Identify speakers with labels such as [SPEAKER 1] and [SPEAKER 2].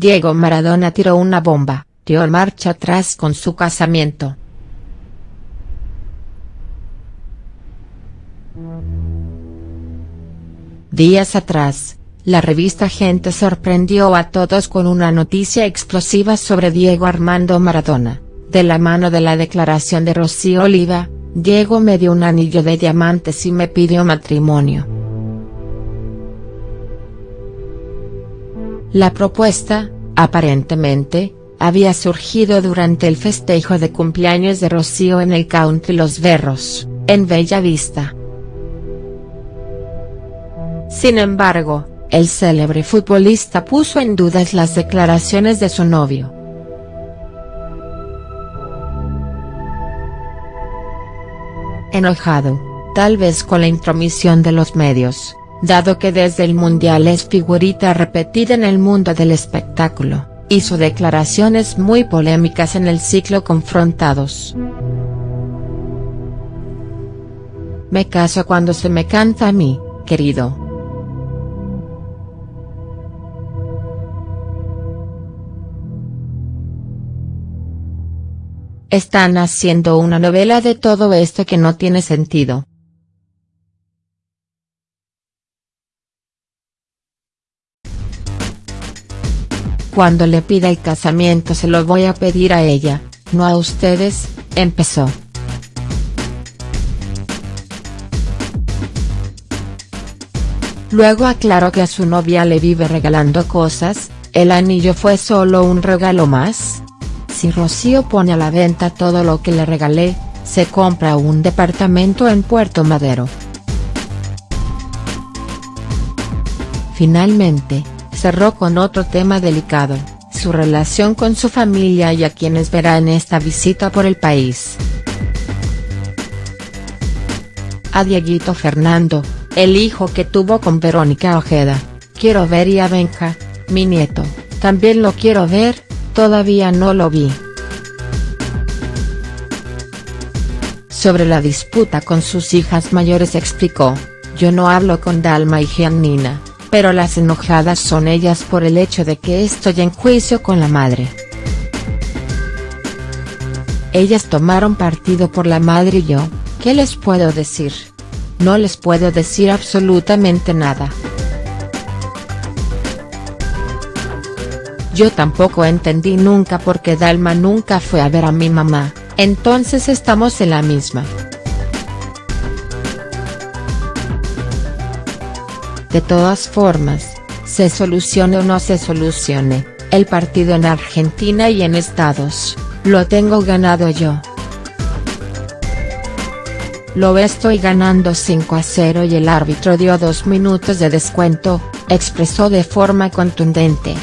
[SPEAKER 1] Diego Maradona tiró una bomba, dio marcha atrás con su casamiento. Días atrás, la revista Gente sorprendió a todos con una noticia explosiva sobre Diego Armando Maradona, de la mano de la declaración de Rocío Oliva, Diego me dio un anillo de diamantes y me pidió matrimonio. La propuesta, aparentemente, había surgido durante el festejo de cumpleaños de Rocío en el Country Los Berros, en Bella Vista. Sin embargo, el célebre futbolista puso en dudas las declaraciones de su novio. Enojado, tal vez con la intromisión de los medios, dado que desde el Mundial es figurita repetida en el mundo del espectáculo, hizo declaraciones muy polémicas en el ciclo Confrontados. Me caso cuando se me canta a mí, querido. Están haciendo una novela de todo esto que no tiene sentido. Cuando le pida el casamiento se lo voy a pedir a ella, no a ustedes, empezó. Luego aclaró que a su novia le vive regalando cosas, el anillo fue solo un regalo más. Si Rocío pone a la venta todo lo que le regalé, se compra un departamento en Puerto Madero. Finalmente, cerró con otro tema delicado, su relación con su familia y a quienes verá en esta visita por el país. A Dieguito Fernando, el hijo que tuvo con Verónica Ojeda, quiero ver y a Benja, mi nieto, también lo quiero ver, todavía no lo vi. Sobre la disputa con sus hijas mayores explicó, yo no hablo con Dalma y Giannina, pero las enojadas son ellas por el hecho de que estoy en juicio con la madre. Ellas tomaron partido por la madre y yo, ¿qué les puedo decir? No les puedo decir absolutamente nada. Yo tampoco entendí nunca por qué Dalma nunca fue a ver a mi mamá, entonces estamos en la misma. De todas formas, se solucione o no se solucione, el partido en Argentina y en Estados, lo tengo ganado yo. Lo estoy ganando 5 a 0 y el árbitro dio dos minutos de descuento, expresó de forma contundente.